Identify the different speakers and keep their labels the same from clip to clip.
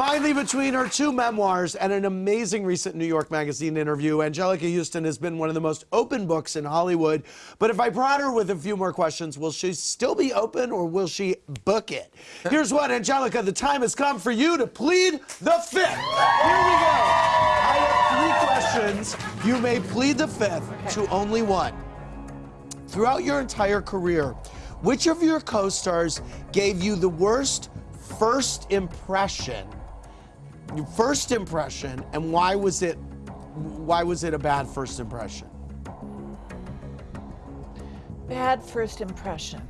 Speaker 1: Finally, between her two memoirs and an amazing recent New York Magazine interview, Anjelica Huston has been one of the most open books in Hollywood. But if I prod her with a few more questions, will she still be open or will she book it? Here's what, Anjelica, the time has come for you to plead the fifth. Here we go. I have three questions. You may plead the fifth to only one. Throughout your entire career, which of your co-stars gave you the worst first impression? First impression, and why was it why was it a bad first impression?
Speaker 2: Bad first impression.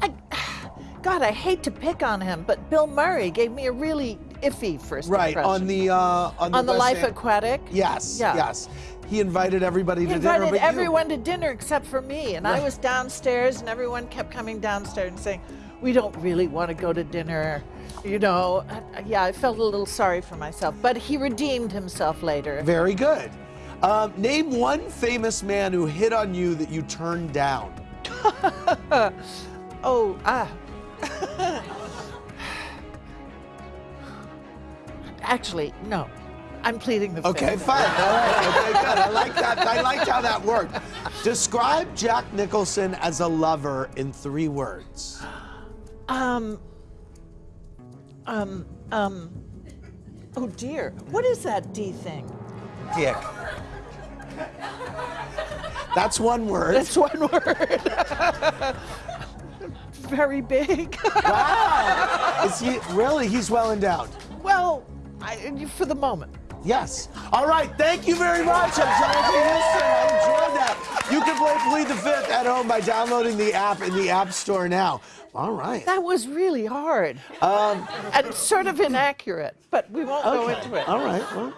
Speaker 2: I, God, I hate to pick on him, but Bill Murray gave me a really iffy first
Speaker 1: Right
Speaker 2: impression.
Speaker 1: on the uh, on the,
Speaker 2: on the Life
Speaker 1: End-
Speaker 2: Aquatic.
Speaker 1: Yes,
Speaker 2: Yeah.
Speaker 1: yes. He invited everybody
Speaker 2: He
Speaker 1: to
Speaker 2: invited
Speaker 1: dinner, you-
Speaker 2: everyone to dinner except for me, and I was downstairs, and everyone kept coming downstairs and saying, "We don't really want to go to dinner." You know, yeah, I felt a little sorry for myself, but he redeemed himself later.
Speaker 1: Very good. Um, name one famous man who hit on you that you turned down.
Speaker 2: Oh, ah. Actually, no. I'm pleading the
Speaker 1: Okay,
Speaker 2: fifth.
Speaker 1: fine. All right. Okay, good. I like that. I liked how that worked. Describe Jack Nicholson as a lover in three words.
Speaker 2: Um, um, um, oh dear. What is that D thing?
Speaker 1: Dick. That's one word.
Speaker 2: That's one word. Very big.
Speaker 1: Wow. Is he really? He's well endowed.
Speaker 2: well, I, for the moment.
Speaker 1: Yes. All right. Thank you very much, Anjelica Huston. I enjoyed that. You can play Plead the Fifth at home by downloading the app in the App Store now. All right.
Speaker 2: That was really hard.
Speaker 1: Um,
Speaker 2: and sort of inaccurate, but we won't go into it.
Speaker 1: All right. Well.